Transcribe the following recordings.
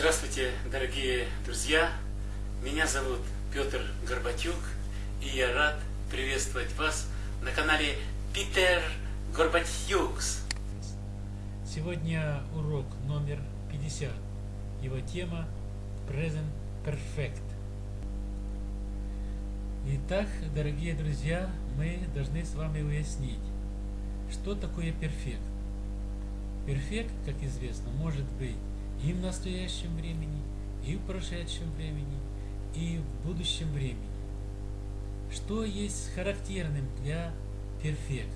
Здравствуйте, дорогие друзья! Меня зовут Петр Горбатюк, и я рад приветствовать вас на канале Питер Горбатюкс. Сегодня урок номер 50. Его тема Present Perfect. Итак, дорогие друзья, мы должны с вами уяснить, что такое перфект. Перфект, как известно, может быть и в настоящем времени, и в прошедшем времени, и в будущем времени. Что есть характерным для перфект?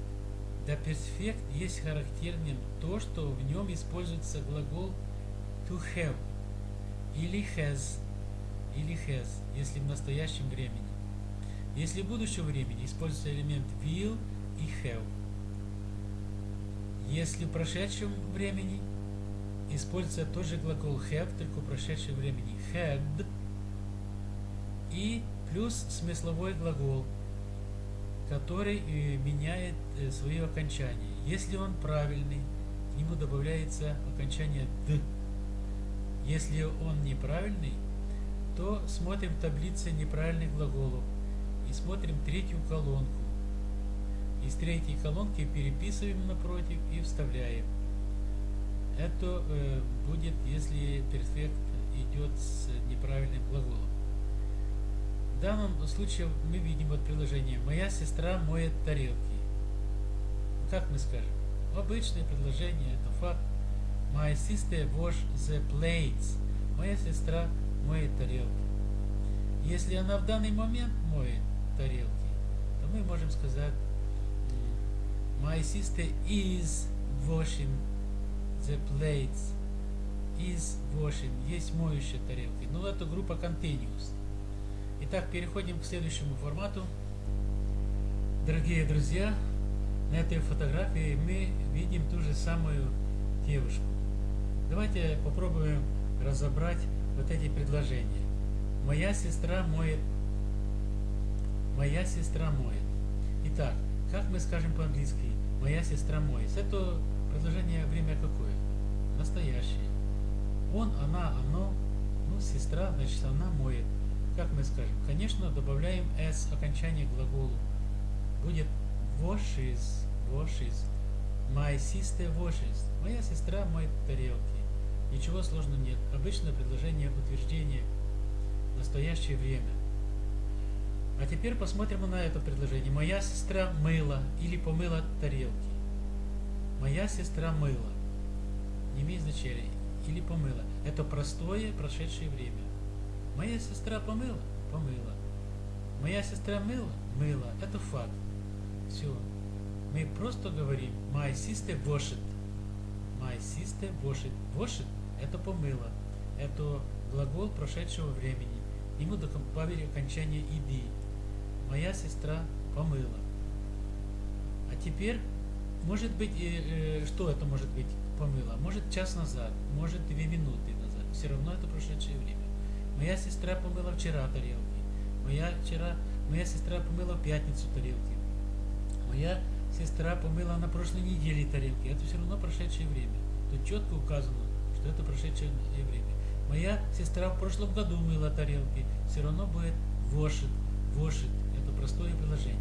Для перфект есть характерным то, что в нем используется глагол to have или has, или has, если в настоящем времени. Если в будущем времени используется элемент will и have. Если в прошедшем времени используется тот же глагол have, только в прошедшем времени had и плюс смысловой глагол, который э, меняет э, свое окончание. Если он правильный, к нему добавляется окончание «д». Если он неправильный, то смотрим в таблице неправильных глаголов и смотрим третью колонку. Из третьей колонки переписываем напротив и вставляем. Это э, будет, если перфект идет с неправильным глаголом. В данном случае мы видим вот предложение «Моя сестра моет тарелки». Как мы скажем? Обычное предложение, это факт. My sister wash the plates. Моя сестра моет тарелки. Если она в данный момент моет тарелки, то мы можем сказать My sister is washing the plates. Is washing. Есть моющие тарелки. Но это группа continuous. Итак, переходим к следующему формату. Дорогие друзья, на этой фотографии мы видим ту же самую девушку. Давайте попробуем разобрать вот эти предложения. Моя сестра моет. Моя сестра моет. Итак, как мы скажем по-английски? Моя сестра моет. Это предложение время какое? Настоящее. Он, она, оно. Ну, сестра, значит, она моет. Как мы скажем? Конечно, добавляем s окончание глаголу. Будет washes, washes. My sister washes. Моя сестра моет тарелки. Ничего сложного нет. Обычное предложение утверждения. Настоящее время. А теперь посмотрим на это предложение. Моя сестра мыла или помыла тарелки. Моя сестра мыла. Не имеет значения. Или помыла. Это простое прошедшее время. Моя сестра помыла? Помыла. Моя сестра мыла? Мыла. Это факт. Все. Мы просто говорим My sister washed. My sister washed. Washed – это помыла. Это глагол прошедшего времени. Ему добавили окончание иди. Моя сестра помыла. А теперь, может быть, э, э, что это может быть помыла? Может час назад, может две минуты назад. Все равно это прошедшее время. Моя сестра помыла вчера тарелки. Моя, вчера, моя сестра помыла в пятницу тарелки. Моя сестра помыла на прошлой неделе тарелки. Это все равно прошедшее время. Тут четко указано, что это прошедшее время. Моя сестра в прошлом году мыла тарелки. Все равно будет вошит, вошит. Это простое предложение.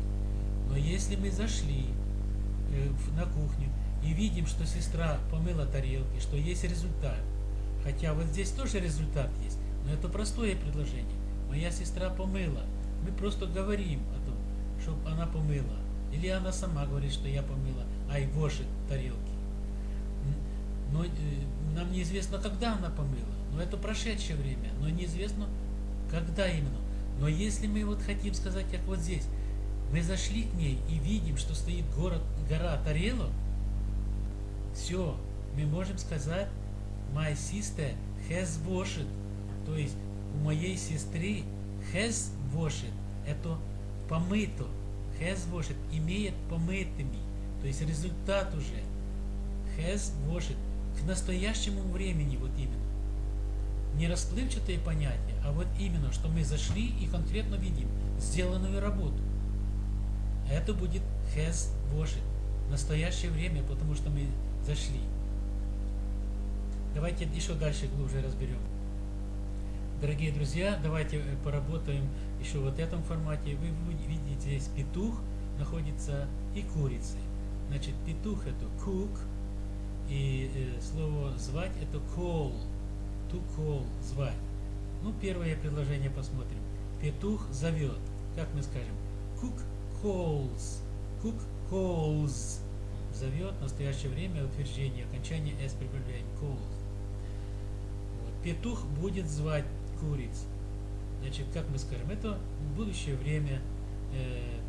Но если мы зашли на кухню и видим, что сестра помыла тарелки, что есть результат, хотя вот здесь тоже результат есть, но это простое предложение. Моя сестра помыла. Мы просто говорим о том, чтобы она помыла. Или она сама говорит, что я помыла, ай, вошит тарелки. Но э, нам неизвестно, когда она помыла. Но это прошедшее время. Но неизвестно, когда именно. Но если мы вот хотим сказать, как вот здесь, мы зашли к ней и видим, что стоит город, гора тарелок, все, мы можем сказать, my sister has washed. То есть у моей сестры has washed, это помыто. Has washed имеет помытыми. То есть результат уже. Has washed к настоящему времени вот именно. Не расплывчатые понятия, а вот именно, что мы зашли и конкретно видим сделанную работу. Это будет has washed. Настоящее время, потому что мы зашли. Давайте еще дальше глубже разберем. Дорогие друзья, давайте э, поработаем еще вот в этом формате. Вы видите здесь петух находится и курицы. Значит, петух это cook, и э, слово звать это call, to call, звать. Ну, первое предложение посмотрим. Петух зовет. Как мы скажем? Cook calls. Cook calls. Зовет. В настоящее время утверждение. Окончание s прибавляем. Calls. Вот. Петух будет звать куриц. Значит, как мы скажем? Это будущее время. Э,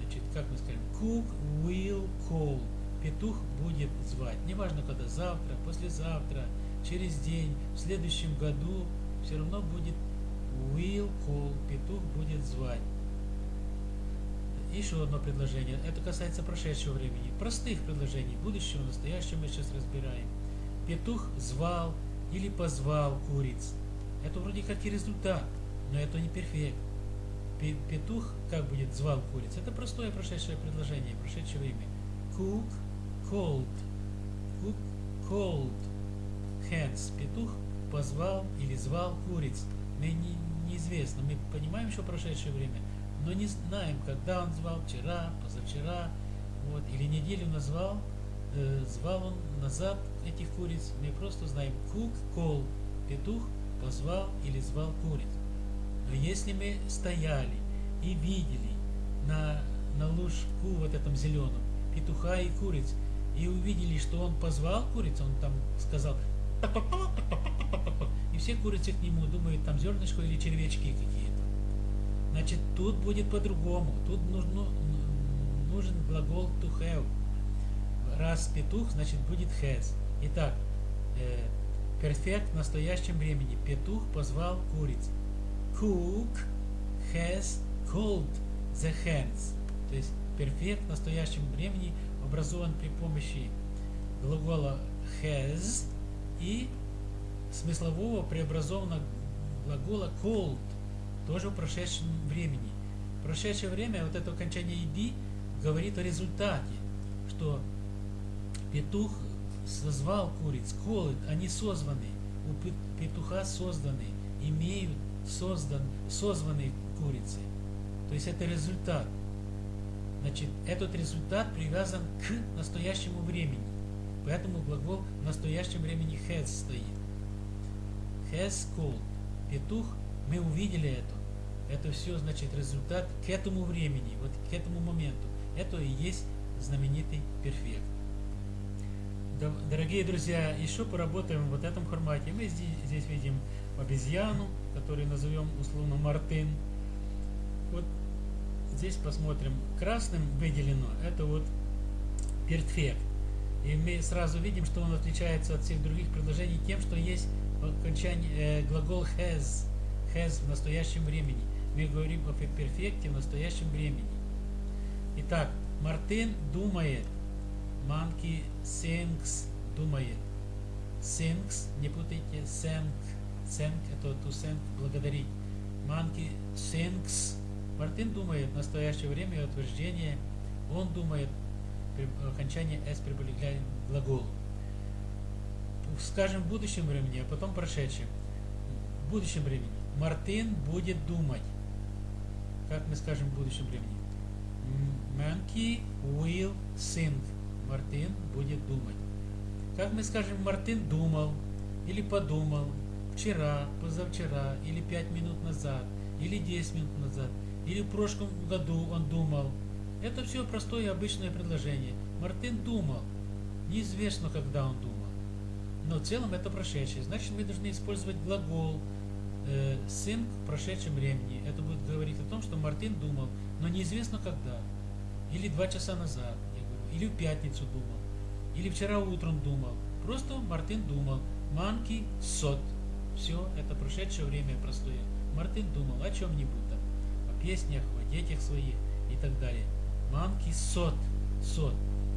значит, как мы скажем? Cook will call. Петух будет звать. Неважно, когда завтра, послезавтра, через день, в следующем году, все равно будет will call. Петух будет звать. Еще одно предложение. Это касается прошедшего времени. Простых предложений. Будущего, настоящего мы сейчас разбираем. Петух звал или позвал куриц. Это вроде как и результат, но это не перфект. Петух как будет звал куриц? Это простое прошедшее предложение, прошедшее время. Cook called. Cook called. Hens. Петух позвал или звал куриц. Мы не, неизвестно. Мы понимаем, что прошедшее время, но не знаем, когда он звал, вчера, позавчера, вот, или неделю назвал, э, звал он назад этих куриц. Мы просто знаем cook call. Петух позвал или звал куриц. Но если мы стояли и видели на, на лужку вот этом зеленом петуха и куриц, и увидели, что он позвал куриц, он там сказал, и все курицы к нему думают, там зернышко или червячки какие-то. Значит, тут будет по-другому. Тут нужно, нужен глагол to have. Раз петух, значит будет has. Итак, э, перфект в настоящем времени. Петух позвал куриц. Cook has called the hens. То есть перфект в настоящем времени образован при помощи глагола has и смыслового преобразованного глагола called, тоже в прошедшем времени. Прошедшее время вот это окончание ed говорит о результате, что петух созвал куриц, called, они созваны, у петуха созданы, имеют создан, созваны курицы. То есть это результат. Значит, этот результат привязан к настоящему времени. Поэтому глагол в настоящем времени has стоит. Has called. Петух, мы увидели это. Это все, значит, результат к этому времени, вот к этому моменту. Это и есть знаменитый перфект. Дорогие друзья, еще поработаем в вот этом формате. Мы здесь, здесь видим обезьяну, которую назовем условно Мартин. Вот здесь посмотрим. Красным выделено, это вот перфект. И мы сразу видим, что он отличается от всех других предложений тем, что есть окончание, э, глагол has, has в настоящем времени. Мы говорим о перфекте в настоящем времени. Итак, Мартин думает, Monkey thinks думает. Thinks, не путайте, thank, thank это to thank, благодарить. Monkey thinks, Мартин думает в настоящее время утверждение, он думает окончание s прибавляем глагол. Скажем в будущем времени, а потом прошедшем. В будущем времени. Мартин будет думать. Как мы скажем в будущем времени? Monkey will think. Мартин будет думать. Как мы скажем, Мартин думал или подумал вчера, позавчера, или пять минут назад, или 10 минут назад, или в прошлом году он думал – это все простое обычное предложение. Мартин думал. Неизвестно, когда он думал. Но в целом это прошедшее. Значит, мы должны использовать глагол э, сын в прошедшем времени. Это будет говорить о том, что Мартин думал, но неизвестно когда. Или два часа назад, я говорю, или в пятницу думал, или вчера утром думал. Просто Мартин думал. Манки сот. Все, это прошедшее время простое. Мартин думал о чем-нибудь там, о песнях, о детях своих и так далее. Манки сот. Сот.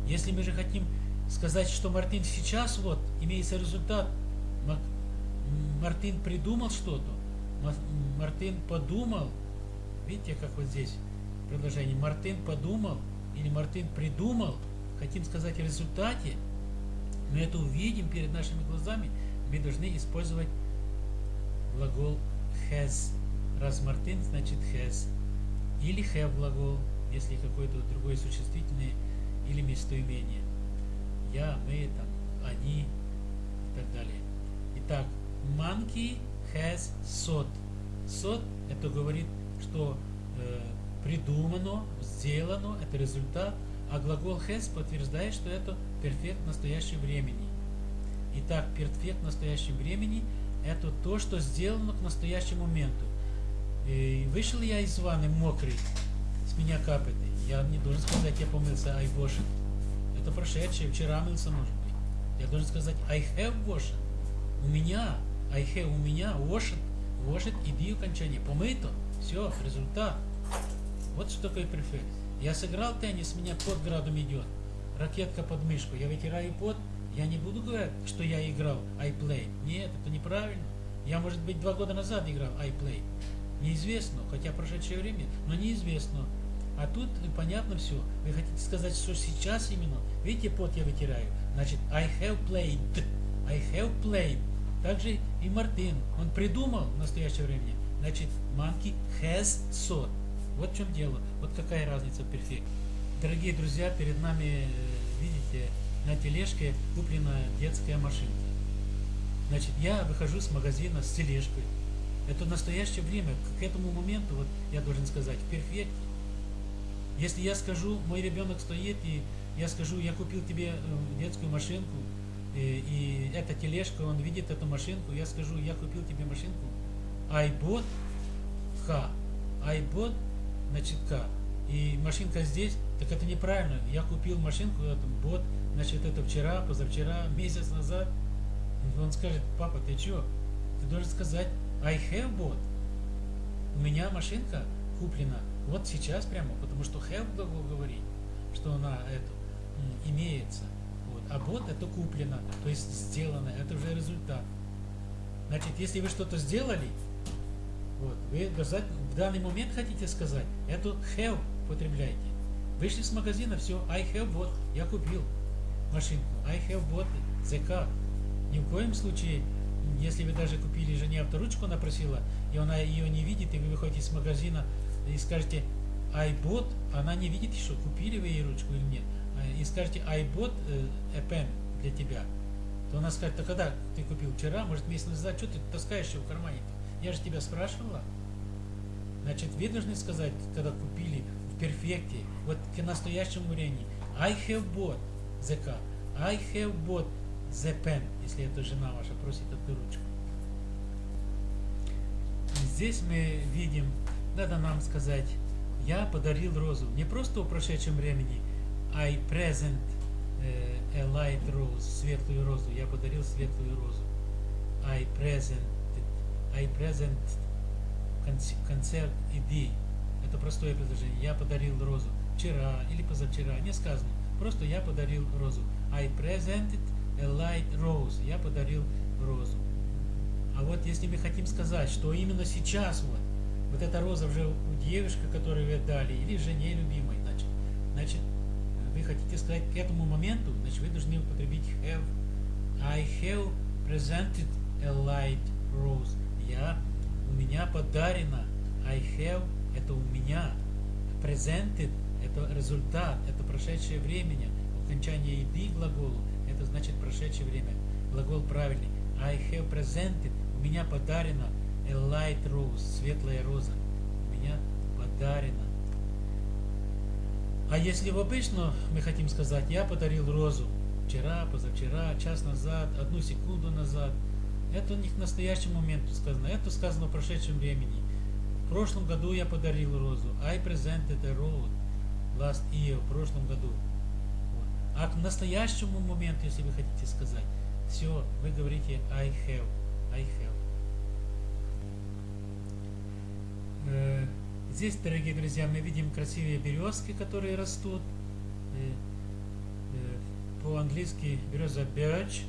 Если мы же хотим сказать, что Мартин сейчас вот имеется результат, Мартин придумал что-то, Мартин подумал, видите, как вот здесь предложение, Мартин подумал или Мартин придумал, хотим сказать о результате, мы это увидим перед нашими глазами, мы должны использовать глагол has. Раз Мартин, значит has. Или have глагол, если какое-то другое существительное или местоимение. Я, мы, там, они и так далее. Итак, monkey has sot. Sot это говорит, что э, придумано, сделано, это результат, а глагол has подтверждает, что это перфект настоящего времени. Итак, перфект настоящего времени это то, что сделано к настоящему моменту. И вышел я из ванны мокрый, с меня капает. Я не должен сказать, я помылся, I washed. Это прошедшее, вчера мылся, может быть. Я должен сказать, I have washed. У меня, I have у меня, washed, washed, иди окончание. Помыто, все, результат. Вот что такое префект. Я сыграл теннис, меня под градом идет. Ракетка под мышку. Я вытираю под. Я не буду говорить, что я играл. I played. Нет, это неправильно. Я, может быть, два года назад играл I played. Неизвестно, хотя прошедшее время, но неизвестно. А тут понятно все. Вы хотите сказать, что сейчас именно? Видите, пот я вытираю. Значит, I have played. I have played. Также и Мартин. Он придумал в настоящее время. Значит, monkey has sought. Вот в чем дело. Вот какая разница в перфекте. Дорогие друзья, перед нами, э, видите, на тележке куплена детская машинка. Значит, я выхожу с магазина с тележкой. Это настоящее время. К этому моменту, вот я должен сказать, в перфекте. Если я скажу, мой ребенок стоит, и я скажу, я купил тебе э, детскую машинку, и, и эта тележка, он видит эту машинку, я скажу, я купил тебе машинку, I bought К. I bought, значит, К. И машинка здесь, так это неправильно. Я купил машинку, это бот, значит, это вчера, позавчера, месяц назад. Он скажет, папа, ты что? Ты должен сказать, I have bought. У меня машинка куплена вот сейчас прямо, потому что have глагол говорит, что она это имеется. Вот. А bought это куплено, то есть сделано, это уже результат. Значит, если вы что-то сделали, вот, вы в данный момент хотите сказать, эту have потребляйте. Вышли с магазина, все, I have bought, я купил машинку, I have bought the car. Ни в коем случае если вы даже купили жене авторучку, она просила, и она ее не видит, и вы выходите из магазина и скажете I bought, она не видит еще, купили вы ей ручку или нет, и скажете I bought a pen для тебя, то она скажет, а когда ты купил вчера, может месяц назад, что ты таскаешь ее в кармане? -то? Я же тебя спрашивала. Значит, вы должны сказать, когда купили в перфекте, вот к настоящему времени, I have bought the car, I have bought the pen, если это жена ваша просит эту ручку. Здесь мы видим, надо нам сказать, я подарил розу. Не просто в прошедшем времени, I present a light rose, светлую розу. Я подарил светлую розу. I present, I present концерт иди. Это простое предложение. Я подарил розу. Вчера или позавчера. Не сказано. Просто я подарил розу. I presented a light rose. Я подарил розу. А вот если мы хотим сказать, что именно сейчас вот, вот эта роза уже у девушки, которую вы отдали, или жене любимой, значит, значит, хотите сказать к этому моменту, значит, вы должны употребить have. I have presented a light rose. Я, у меня подарено. I have, это у меня. Presented, это результат, это прошедшее время. Окончание еды глаголу это значит прошедшее время. Глагол правильный. I have presented, у меня подарено a light rose, светлая роза. У меня подарено. А если в обычно мы хотим сказать, я подарил розу вчера, позавчера, час назад, одну секунду назад, это не к настоящему моменту сказано, это сказано в прошедшем времени. В прошлом году я подарил розу. I presented a rose last year, в прошлом году. А к настоящему моменту, если вы хотите сказать, все, вы говорите I have, I have. Здесь, дорогие друзья, мы видим красивые березки, которые растут. Э, э, по-английски береза birch,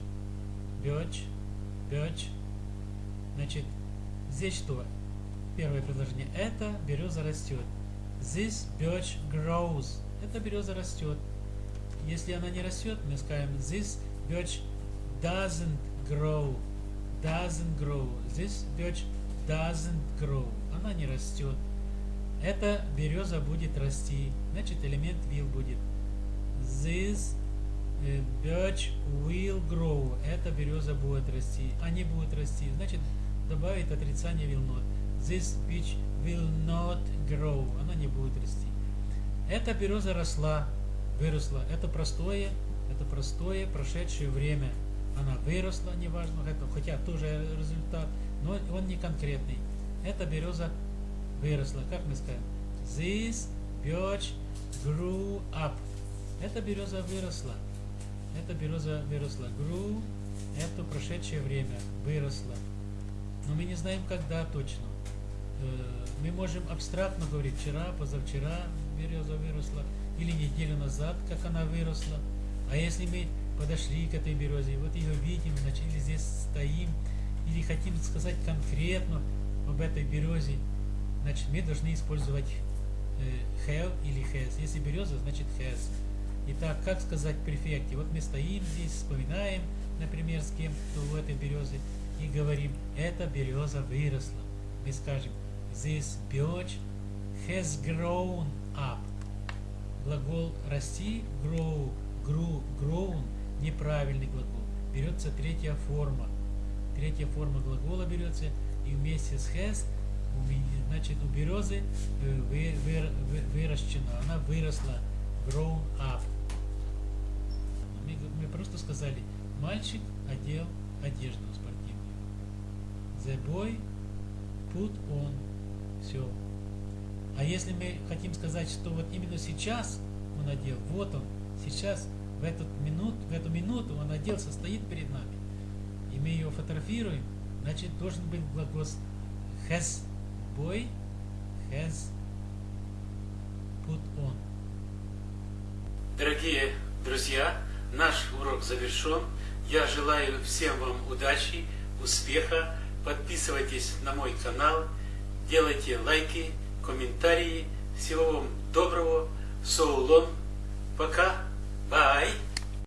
birch, birch. Значит, здесь что? Первое предложение. Это береза растет. This birch grows. Эта береза растет. Если она не растет, мы скажем this birch doesn't grow. doesn't grow. This birch doesn't grow. Она не растет. Эта береза будет расти. Значит, элемент will будет. This э, birch will grow. Эта береза будет расти. Они будут расти. Значит, добавить отрицание will not. This beech will not grow. Она не будет расти. Эта береза росла, выросла. Это простое, это простое прошедшее время. Она выросла, неважно, это, хотя тоже результат, но он не конкретный. Эта береза выросла. Как мы скажем? This birch grew up. Эта береза выросла. Эта береза выросла. Grew – это прошедшее время. Выросла. Но мы не знаем, когда точно. Э, мы можем абстрактно говорить вчера, позавчера береза выросла, или неделю назад, как она выросла. А если мы подошли к этой березе, вот ее видим, значит, или здесь стоим, или хотим сказать конкретно об этой березе, значит, мы должны использовать э, have или has. Если береза, значит has. Итак, как сказать префекте? Вот мы стоим здесь, вспоминаем, например, с кем-то в этой березе, и говорим, эта береза выросла. Мы скажем, this birch has grown up. Глагол расти, grow, grew, grown, неправильный глагол. Берется третья форма. Третья форма глагола берется и вместе с has, значит, у березы э, вы, вы, вы, выращена, она выросла, grown up. Мы, мы просто сказали, мальчик одел одежду спортивную. The boy put on. Все. А если мы хотим сказать, что вот именно сейчас он одел, вот он, сейчас, в, этот минут, в эту минуту он оделся, стоит перед нами, и мы ее фотографируем, значит должен быть глагол has boy has put on. Дорогие друзья, наш урок завершен. Я желаю всем вам удачи, успеха. Подписывайтесь на мой канал, делайте лайки, комментарии. Всего вам доброго. So. Пока. Bye.